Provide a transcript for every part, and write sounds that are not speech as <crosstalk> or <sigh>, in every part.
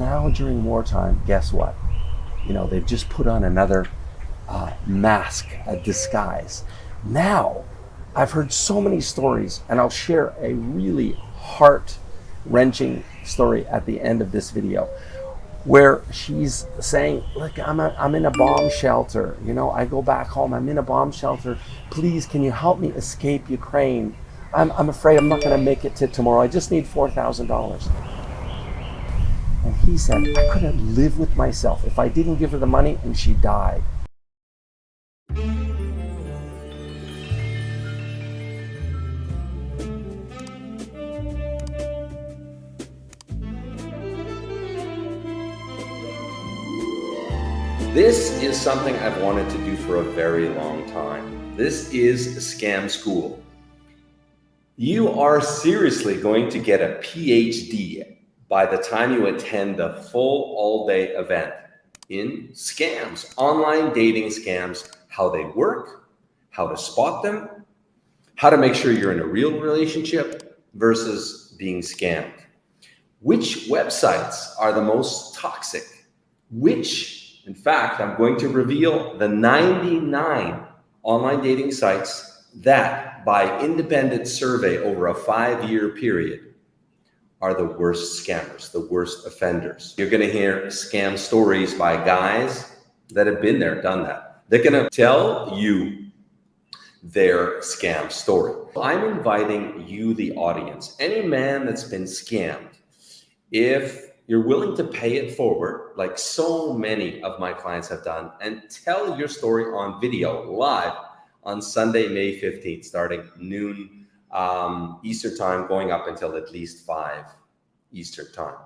now during wartime, guess what? You know, they've just put on another uh, mask, a disguise. Now, I've heard so many stories, and I'll share a really heart wrenching story at the end of this video where she's saying, look, I'm, a, I'm in a bomb shelter. You know, I go back home, I'm in a bomb shelter. Please, can you help me escape Ukraine? I'm, I'm afraid I'm not going to make it to tomorrow. I just need $4,000. He said, I couldn't live with myself if I didn't give her the money and she died. This is something I've wanted to do for a very long time. This is Scam School. You are seriously going to get a PhD by the time you attend the full all-day event in scams, online dating scams, how they work, how to spot them, how to make sure you're in a real relationship versus being scammed. Which websites are the most toxic? Which in fact, I'm going to reveal the 99 online dating sites that by independent survey over a five-year period are the worst scammers, the worst offenders. You're going to hear scam stories by guys that have been there, done that. They're going to tell you their scam story. I'm inviting you, the audience, any man that's been scammed, if you're willing to pay it forward, like so many of my clients have done, and tell your story on video live on Sunday, May 15th, starting noon um, Eastern time, going up until at least 5 Eastern time.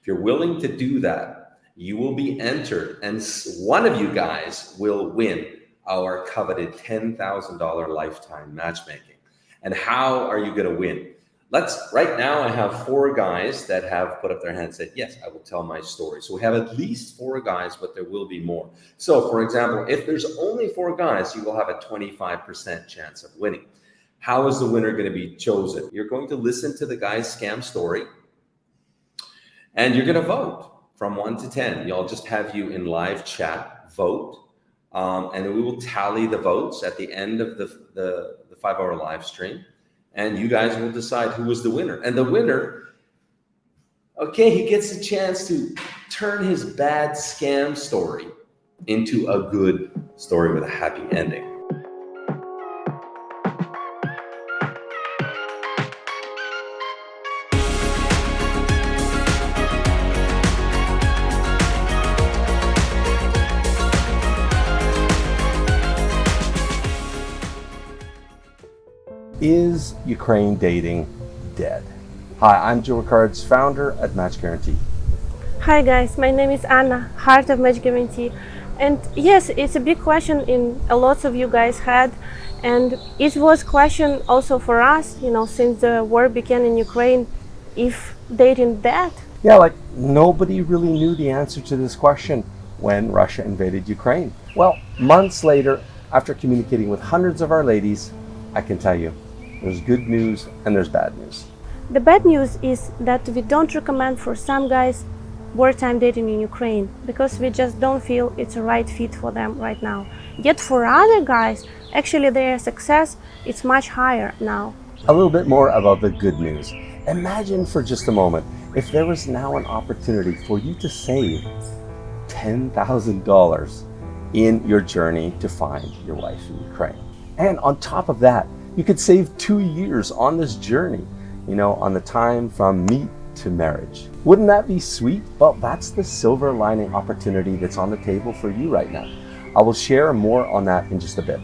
If you're willing to do that, you will be entered, and one of you guys will win our coveted $10,000 lifetime matchmaking. And how are you going to win? let's right now I have four guys that have put up their hands and said, yes, I will tell my story. So we have at least four guys, but there will be more. So for example, if there's only four guys, you will have a 25% chance of winning. How is the winner going to be chosen? You're going to listen to the guy's scam story and you're going to vote from one to 10. You'll just have you in live chat vote. Um, and we will tally the votes at the end of the, the, the five hour live stream and you guys will decide who was the winner. And the winner, okay, he gets a chance to turn his bad scam story into a good story with a happy ending. Is Ukraine dating dead? Hi, I'm Joe Rickard's founder at Match Guarantee. Hi guys, my name is Anna, heart of Match Guarantee. And yes, it's a big question in a lot of you guys had. And it was question also for us, you know, since the war began in Ukraine, if dating dead. Yeah, like nobody really knew the answer to this question when Russia invaded Ukraine. Well, months later, after communicating with hundreds of our ladies, I can tell you, there's good news and there's bad news. The bad news is that we don't recommend for some guys wartime dating in Ukraine because we just don't feel it's a right fit for them right now. Yet for other guys, actually their success is much higher now. A little bit more about the good news. Imagine for just a moment if there was now an opportunity for you to save $10,000 in your journey to find your wife in Ukraine. And on top of that, you could save two years on this journey, you know, on the time from meet to marriage. Wouldn't that be sweet? Well, that's the silver lining opportunity that's on the table for you right now. I will share more on that in just a bit.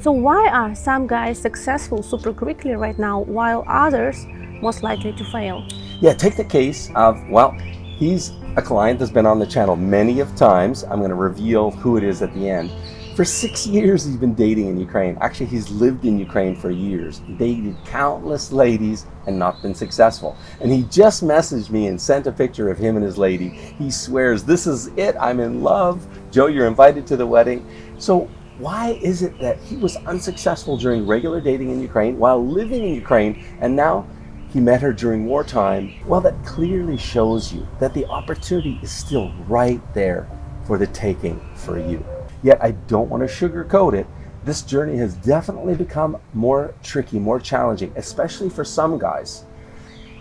So why are some guys successful super quickly right now while others most likely to fail? Yeah, take the case of, well, he's a client that's been on the channel many of times. I'm going to reveal who it is at the end. For six years, he's been dating in Ukraine. Actually, he's lived in Ukraine for years, dated countless ladies and not been successful. And he just messaged me and sent a picture of him and his lady. He swears, this is it, I'm in love. Joe, you're invited to the wedding. So why is it that he was unsuccessful during regular dating in Ukraine while living in Ukraine and now he met her during wartime, well, that clearly shows you that the opportunity is still right there for the taking for you. Yet I don't want to sugarcoat it. This journey has definitely become more tricky, more challenging, especially for some guys.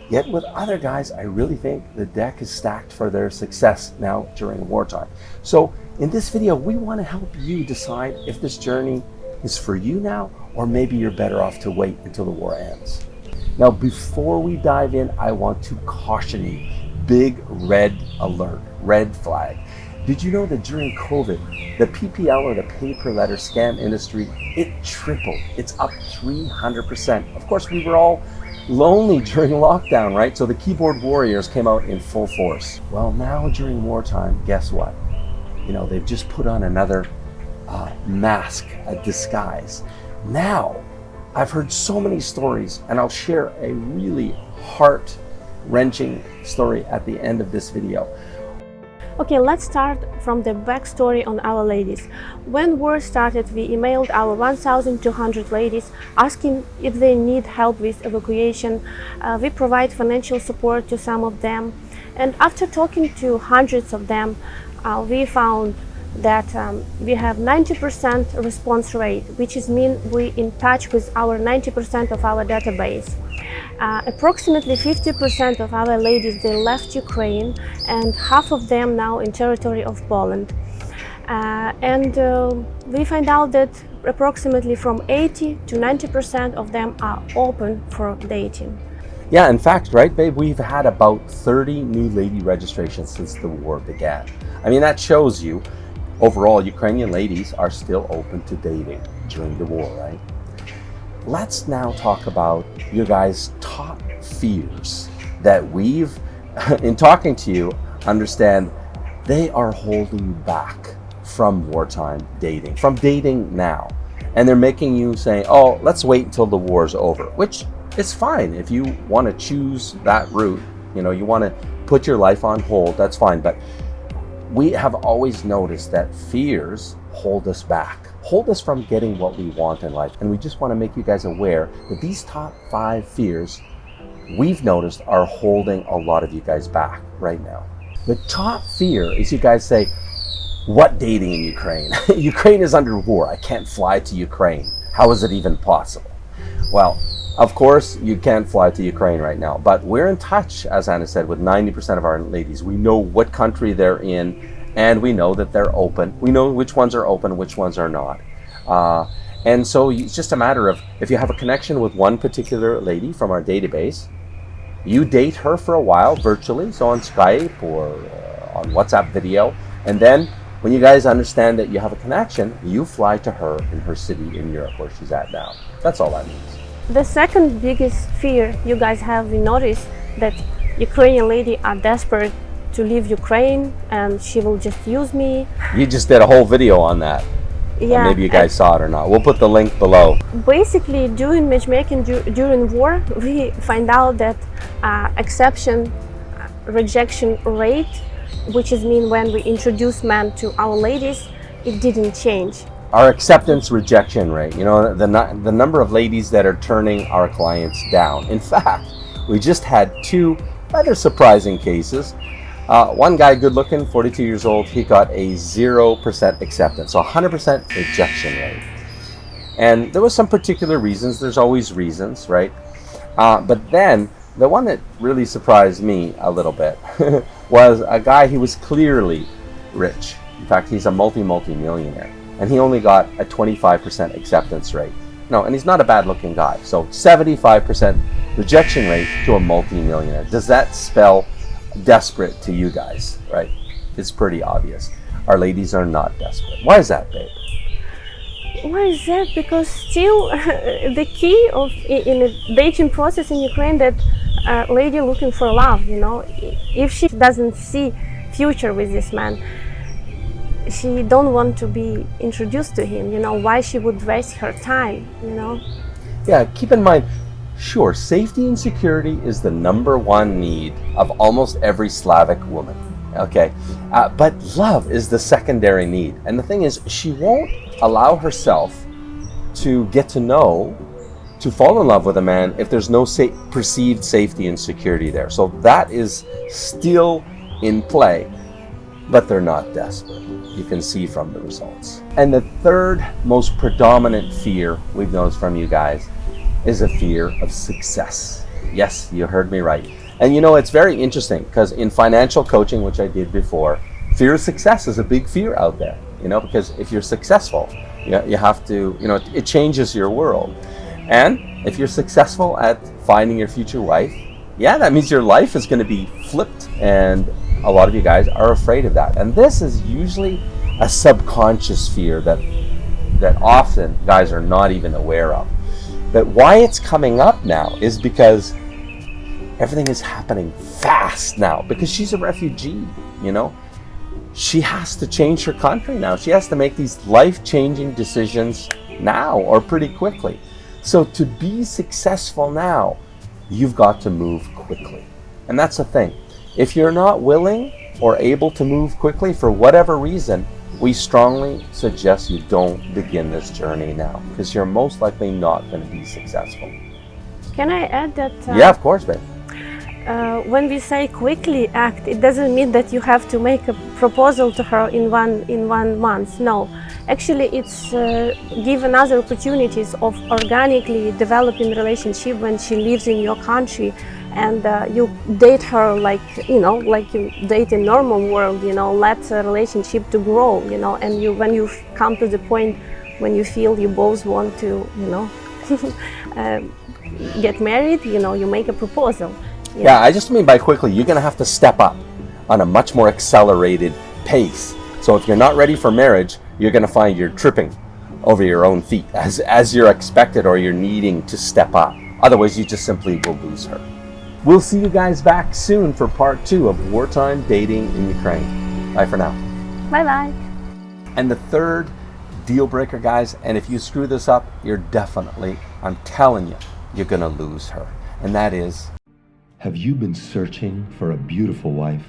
Yet with other guys, I really think the deck is stacked for their success now during wartime. So in this video, we want to help you decide if this journey is for you now, or maybe you're better off to wait until the war ends. Now, before we dive in, I want to caution you, big red alert, red flag. Did you know that during COVID, the PPL or the pay per letter scam industry, it tripled. It's up 300%. Of course, we were all lonely <laughs> during lockdown, right? So the keyboard warriors came out in full force. Well, now during wartime, guess what? You know, they've just put on another uh, mask, a disguise. Now, I've heard so many stories, and I'll share a really heart wrenching story at the end of this video. Okay, let's start from the backstory on our ladies. When war started, we emailed our 1,200 ladies asking if they need help with evacuation. Uh, we provide financial support to some of them. And after talking to hundreds of them, uh, we found that um, we have 90% response rate, which is mean we in touch with our 90% of our database. Uh, approximately 50% of our ladies, they left Ukraine and half of them now in territory of Poland. Uh, and uh, we find out that approximately from 80 to 90% of them are open for dating. Yeah, in fact, right, babe, we've had about 30 new lady registrations since the war began. I mean, that shows you overall Ukrainian ladies are still open to dating during the war, right? Let's now talk about your guys' top fears that we've, <laughs> in talking to you, understand they are holding you back from wartime dating, from dating now. And they're making you say, oh, let's wait until the war's over, which is fine. If you want to choose that route, you know, you want to put your life on hold, that's fine. But we have always noticed that fears hold us back, hold us from getting what we want in life. And we just want to make you guys aware that these top five fears we've noticed are holding a lot of you guys back right now. The top fear is you guys say, what dating in Ukraine? <laughs> Ukraine is under war. I can't fly to Ukraine. How is it even possible? Well, of course, you can't fly to Ukraine right now, but we're in touch, as Anna said, with 90% of our ladies. We know what country they're in and we know that they're open. We know which ones are open, which ones are not. Uh, and so it's just a matter of if you have a connection with one particular lady from our database, you date her for a while virtually, so on Skype or uh, on WhatsApp video, and then when you guys understand that you have a connection, you fly to her in her city in Europe where she's at now. That's all that means. The second biggest fear you guys have we noticed that Ukrainian lady are desperate to leave Ukraine and she will just use me. You just did a whole video on that. Yeah. maybe you guys saw it or not. We'll put the link below. Basically, during matchmaking du during war, <laughs> we find out that uh, exception uh, rejection rate, which is mean when we introduce men to our ladies, it didn't change. Our acceptance rejection rate, you know, the, the number of ladies that are turning our clients down. In fact, we just had two rather surprising cases uh, one guy, good looking, 42 years old, he got a 0% acceptance, so 100% rejection rate. And there was some particular reasons, there's always reasons, right? Uh, but then, the one that really surprised me a little bit <laughs> was a guy, he was clearly rich. In fact, he's a multi-multi-millionaire. And he only got a 25% acceptance rate. No, and he's not a bad looking guy. So 75% rejection rate to a multi-millionaire. Does that spell desperate to you guys, right? It's pretty obvious. Our ladies are not desperate. Why is that, babe? Why is that? Because still <laughs> the key of in the dating process in Ukraine that a lady looking for love, you know, if she doesn't see future with this man, she don't want to be introduced to him, you know, why she would waste her time, you know? Yeah, keep in mind, Sure, safety and security is the number one need of almost every Slavic woman. Okay, uh, but love is the secondary need. And the thing is, she won't allow herself to get to know to fall in love with a man if there's no sa- perceived safety and security there. So that is still in play, but they're not desperate. You can see from the results. And the third most predominant fear we've noticed from you guys is a fear of success. Yes, you heard me right. And you know, it's very interesting because in financial coaching, which I did before, fear of success is a big fear out there, you know, because if you're successful, you, you have to, you know, it, it changes your world. And if you're successful at finding your future wife, yeah, that means your life is going to be flipped. And a lot of you guys are afraid of that. And this is usually a subconscious fear that that often guys are not even aware of. But why it's coming up now is because everything is happening fast now because she's a refugee, you know. She has to change her country now. She has to make these life-changing decisions now or pretty quickly. So to be successful now, you've got to move quickly. And that's the thing. If you're not willing or able to move quickly for whatever reason, we strongly suggest you don't begin this journey now because you're most likely not going to be successful. Can I add that? Uh, yeah, of course, babe. Uh, when we say quickly act, it doesn't mean that you have to make a proposal to her in one in one month. No, actually, it's uh, given other opportunities of organically developing relationship when she lives in your country, and uh, you date her like you know, like you date in normal world. You know, let a relationship to grow. You know, and you when you come to the point when you feel you both want to, you know. <laughs> um, get married, you know, you make a proposal. Yeah. yeah, I just mean by quickly, you're going to have to step up on a much more accelerated pace. So if you're not ready for marriage, you're going to find you're tripping over your own feet as, as you're expected or you're needing to step up. Otherwise, you just simply will lose her. We'll see you guys back soon for part two of wartime dating in Ukraine. Bye for now. Bye bye. And the third deal breaker, guys, and if you screw this up, you're definitely, I'm telling you, you're going to lose her. And that is have you been searching for a beautiful wife?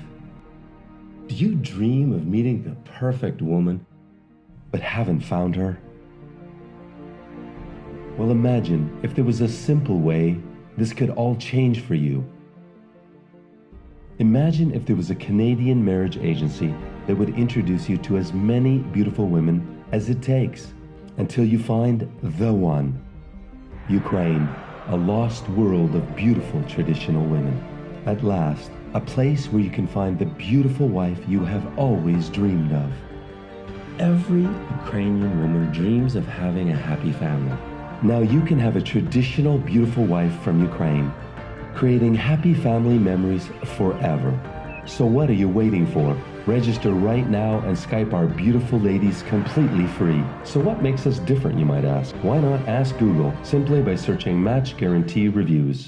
Do you dream of meeting the perfect woman, but haven't found her? Well, imagine if there was a simple way this could all change for you. Imagine if there was a Canadian marriage agency that would introduce you to as many beautiful women as it takes until you find the one. Ukraine a lost world of beautiful traditional women. At last, a place where you can find the beautiful wife you have always dreamed of. Every Ukrainian woman dreams of having a happy family. Now you can have a traditional beautiful wife from Ukraine, creating happy family memories forever. So what are you waiting for? Register right now and Skype our beautiful ladies completely free. So what makes us different, you might ask? Why not ask Google simply by searching Match Guarantee Reviews?